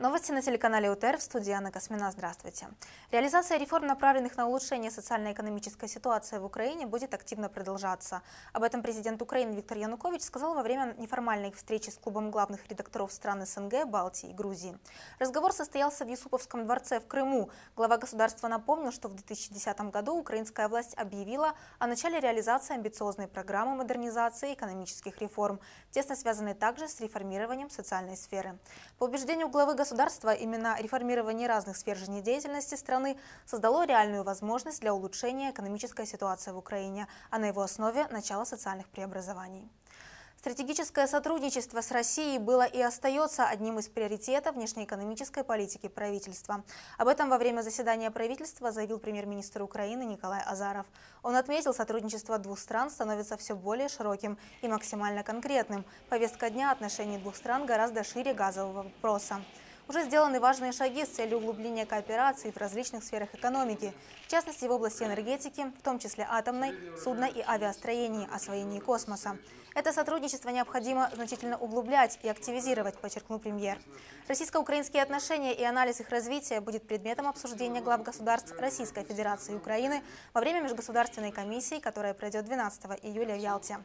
Новости на телеканале УТР в студии Анна Космина. Здравствуйте. Реализация реформ, направленных на улучшение социально-экономической ситуации в Украине, будет активно продолжаться. Об этом президент Украины Виктор Янукович сказал во время неформальной встречи с клубом главных редакторов стран СНГ, Балтии и Грузии. Разговор состоялся в Юсуповском дворце в Крыму. Глава государства напомнил, что в 2010 году украинская власть объявила о начале реализации амбициозной программы модернизации экономических реформ, тесно связанной также с реформированием социальной сферы. По убеждению главы государства, государства именно реформирование разных сфер жизнедеятельности страны создало реальную возможность для улучшения экономической ситуации в Украине, а на его основе – начало социальных преобразований. Стратегическое сотрудничество с Россией было и остается одним из приоритетов внешнеэкономической политики правительства. Об этом во время заседания правительства заявил премьер-министр Украины Николай Азаров. Он отметил, сотрудничество двух стран становится все более широким и максимально конкретным. Повестка дня отношений двух стран гораздо шире газового вопроса. Уже сделаны важные шаги с целью углубления кооперации в различных сферах экономики, в частности в области энергетики, в том числе атомной, судно- и авиастроении, освоении космоса. Это сотрудничество необходимо значительно углублять и активизировать, подчеркнул премьер. Российско-украинские отношения и анализ их развития будет предметом обсуждения глав государств Российской Федерации и Украины во время межгосударственной комиссии, которая пройдет 12 июля в Ялте.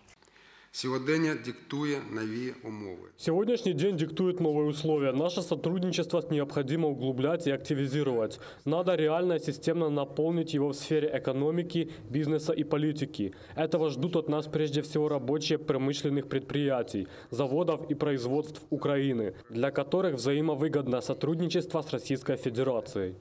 Сьогодення диктує нові умови. Сегодняшний день диктует новые условия. Наше сотрудничество необходимо углублять и активизировать. Надо реально и системно наполнить его в сфере экономики, бизнеса и политики. Этого ждут от нас прежде всего рабочие промышленных предприятий, заводов и производств Украины, для которых взаимовыгодно сотрудничество с Российской Федерацией.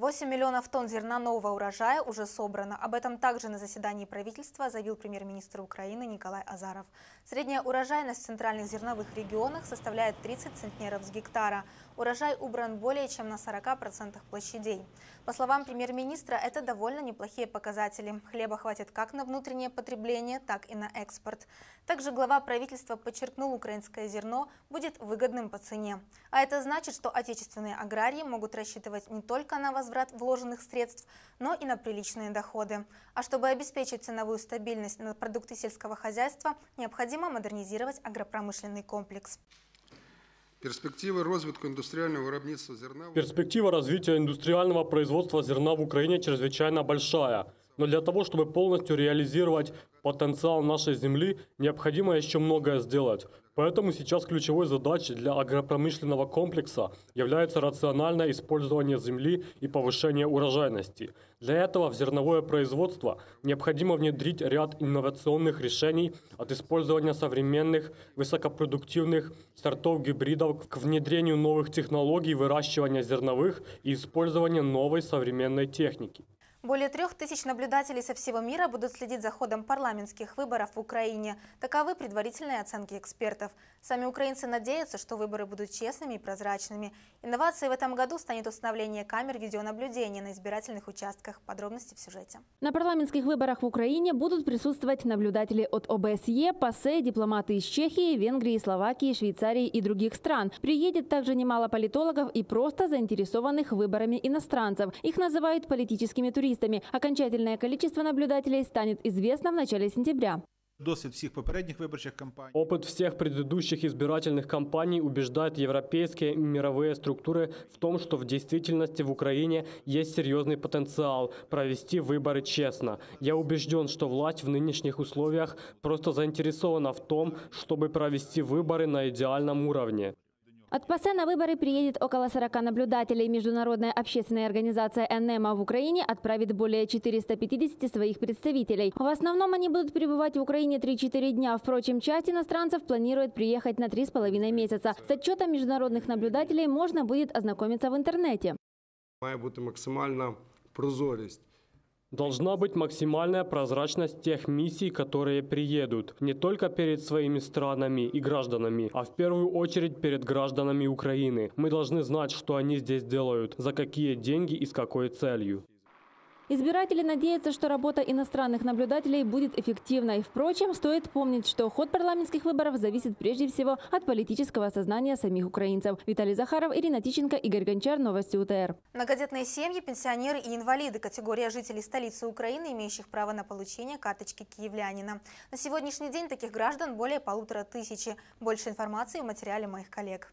8 миллионов тонн зерна нового урожая уже собрано. Об этом также на заседании правительства заявил премьер-министр Украины Николай Азаров. Средняя урожайность в центральных зерновых регионах составляет 30 центнеров с гектара. Урожай убран более чем на 40% площадей. По словам премьер-министра, это довольно неплохие показатели. Хлеба хватит как на внутреннее потребление, так и на экспорт. Также глава правительства подчеркнул, украинское зерно будет выгодным по цене. А это значит, что отечественные аграрии могут рассчитывать не только на возврат вложенных средств, но и на приличные доходы. А чтобы обеспечить ценовую стабильность на продукты сельского хозяйства, необходимо модернизировать агропромышленный комплекс. Перспектива розвитку індустріального виробництва зерна Перспектива развития индустриального производства зерна в Украине чрезвычайно большая. Но для того, чтобы полностью реализовать потенциал нашей земли, необходимо еще многое сделать. Поэтому сейчас ключевой задачей для агропромышленного комплекса является рациональное использование земли и повышение урожайности. Для этого в зерновое производство необходимо внедрить ряд инновационных решений от использования современных высокопродуктивных сортов гибридов к внедрению новых технологий выращивания зерновых и использования новой современной техники. Более трех тысяч наблюдателей со всего мира будут следить за ходом парламентских выборов в Украине. Таковы предварительные оценки экспертов. Сами украинцы надеются, что выборы будут честными и прозрачными. Инновацией в этом году станет установление камер видеонаблюдения на избирательных участках. Подробности в сюжете. На парламентских выборах в Украине будут присутствовать наблюдатели от ОБСЕ, ПАСЕ, дипломаты из Чехии, Венгрии, Словакии, Швейцарии и других стран. Приедет также немало политологов и просто заинтересованных выборами иностранцев. Их называют политическими туристами туристами. Окончательное количество наблюдателей станет известно в начале сентября. Досвід всіх попередніх виборчих кампаній. Опыт всех предыдущих избирательных кампаний убеждает европейские и мировые структуры в том, что в действительности в Украине есть серьезный потенциал провести выборы честно. Я убежден, что власть в нынешних условиях просто заинтересована в том, чтобы провести выборы на идеальном уровне. От ПАСЕ на выборы приедет около 40 наблюдателей. Международная общественная организация НЭМА в Украине отправит более 450 своих представителей. В основном они будут пребывать в Украине 3-4 дня. Впрочем, часть иностранцев планирует приехать на 3,5 месяца. С отчетом международных наблюдателей можно будет ознакомиться в интернете. Має бути максимальна прозорість. Должна быть максимальная прозрачность тех миссий, которые приедут, не только перед своими странами и гражданами, а в первую очередь перед гражданами Украины. Мы должны знать, что они здесь делают, за какие деньги и с какой целью. Избиратели надеются, что работа иностранных наблюдателей будет эффективной. Впрочем, стоит помнить, что ход парламентских выборов зависит прежде всего от политического сознания самих украинцев. Виталий Захаров, Ирина Тиченко, Игорь Гончар. Новости УТР. Многодетные семьи, пенсионеры и инвалиды – категория жителей столицы Украины, имеющих право на получение карточки киевлянина. На сегодняшний день таких граждан более полутора тысячи. Больше информации в материале моих коллег.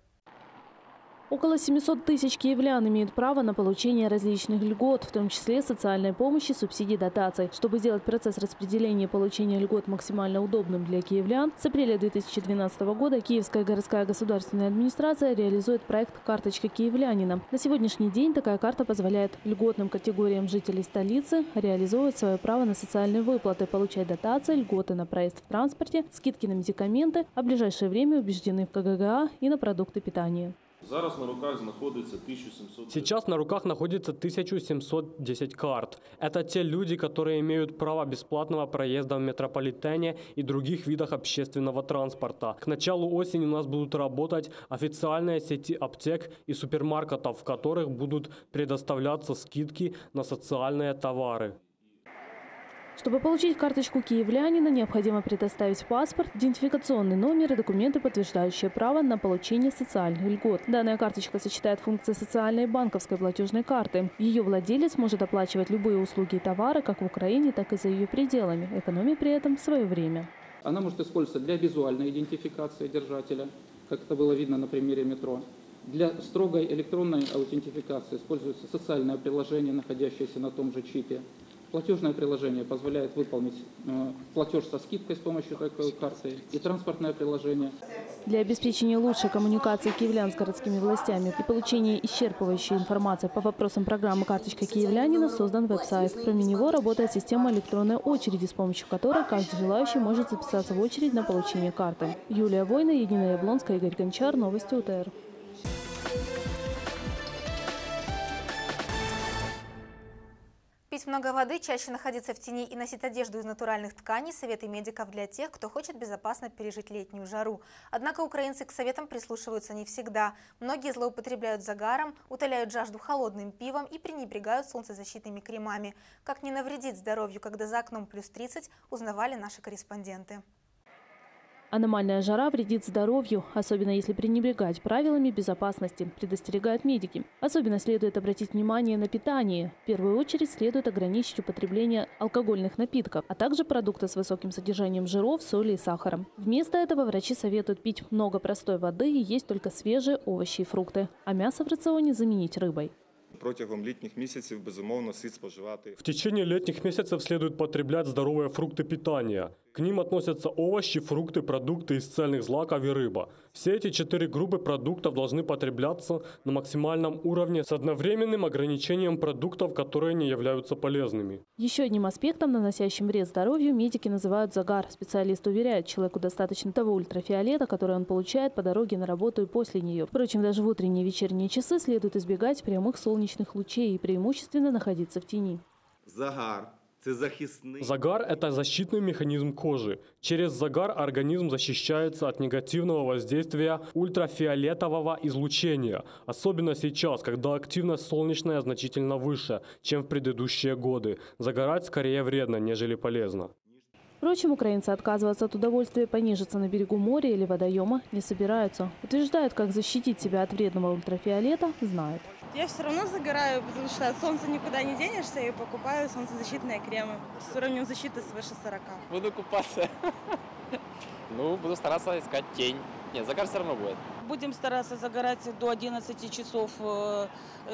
Около 700 тысяч киевлян имеют право на получение различных льгот, в том числе социальной помощи, субсидий, дотаций. Чтобы сделать процесс распределения и получения льгот максимально удобным для киевлян, с апреля 2012 года Киевская городская государственная администрация реализует проект «Карточка киевлянина». На сегодняшний день такая карта позволяет льготным категориям жителей столицы реализовывать свое право на социальные выплаты, получать дотации, льготы на проезд в транспорте, скидки на медикаменты, а в ближайшее время убеждены в КГГА и на продукты питания. Зараз на руках знаходиться 1700... Сейчас на руках находится 1710 карт. Это те люди, которые имеют право бесплатного проезда в метрополитене и других видах общественного транспорта. К началу осени у нас будут работать официальные сети аптек и супермаркетов, в которых будут предоставляться скидки на социальные товары. Чтобы получить карточку киевлянина, необходимо предоставить паспорт, идентификационный номер и документы, подтверждающие право на получение социальных льгот. Данная карточка сочетает функции социальной и банковской платежной карты. Ее владелец может оплачивать любые услуги и товары как в Украине, так и за ее пределами, экономя при этом свое время. Она может использоваться для визуальной идентификации держателя, как это было видно на примере метро. Для строгой электронной аутентификации используется социальное приложение, находящееся на том же чипе. Платежное приложение позволяет выполнить э, платеж со скидкой с помощью такой карты и транспортное приложение. Для обеспечения лучшей коммуникации киевлян с городскими властями и получения исчерпывающей информации по вопросам программы «Карточка киевлянина» создан веб-сайт. Кроме него работает система электронной очереди, с помощью которой каждый желающий может записаться в очередь на получение карты. Юлия Война, Единая Яблонская, Игорь Гончар. Новости УТР. Пить много воды, чаще находиться в тени и носить одежду из натуральных тканей – советы медиков для тех, кто хочет безопасно пережить летнюю жару. Однако украинцы к советам прислушиваются не всегда. Многие злоупотребляют загаром, утоляют жажду холодным пивом и пренебрегают солнцезащитными кремами. Как не навредить здоровью, когда за окном плюс 30, узнавали наши корреспонденты. Аномальная жара вредит здоровью, особенно если пренебрегать правилами безопасности, предостерегают медики. Особенно следует обратить внимание на питание. В первую очередь следует ограничить употребление алкогольных напитков, а также продукты с высоким содержанием жиров, соли и сахара. Вместо этого врачи советуют пить много простой воды и есть только свежие овощи и фрукты, а мясо в рационе заменить рыбой. Протягом літніх місяців безумовно слід споживати В течение летних месяцев следует потреблять здоровые фрукты питания. К ним относятся овощи, фрукты, продукты из цельных злаков и рыба. Все эти четыре группы продуктов должны потребляться на максимальном уровне с одновременным ограничением продуктов, которые не являются полезными. Еще одним аспектом, наносящим вред здоровью, медики называют загар. Специалист уверяет, человеку достаточно того ультрафиолета, который он получает по дороге на работу и после нее. Впрочем, даже в утренние и вечерние часы следует избегать прямых солнечных лучей и преимущественно находиться в тени. загар. Загар – это защитный механизм кожи. Через загар организм защищается от негативного воздействия ультрафиолетового излучения, особенно сейчас, когда активность солнечная значительно выше, чем в предыдущие годы. Загорать скорее вредно, нежели полезно. Впрочем, украинцы отказываться от удовольствия понежиться на берегу моря или водоема не собираются. Утверждают, как защитить себя от вредного ультрафиолета, знают. Я все равно загораю, потому что от солнца никуда не денешься и покупаю солнцезащитные кремы с уровнем защиты свыше 40. Буду купаться. Ну, буду стараться искать тень. Нет, загар все равно будет. Будем стараться загорать до 11 часов, э,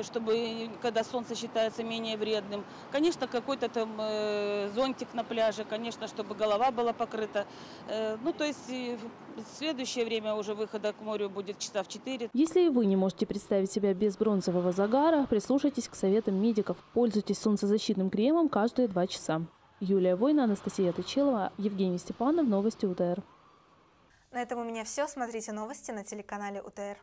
чтобы когда солнце считается менее вредным. Конечно, какой-то там э, зонтик на пляже, конечно, чтобы голова была покрыта. Э, Ну, то есть в следующее время уже выхода к морю будет часа в 4. Если и вы не можете представить себя без бронзового загара, прислушайтесь к советам медиков. Пользуйтесь солнцезащитным кремом каждые два часа. Юлия Война, Анастасия Тычелова, Евгений Степанов. Новости УТР. На этом у меня все. Смотрите новости на телеканале УТР.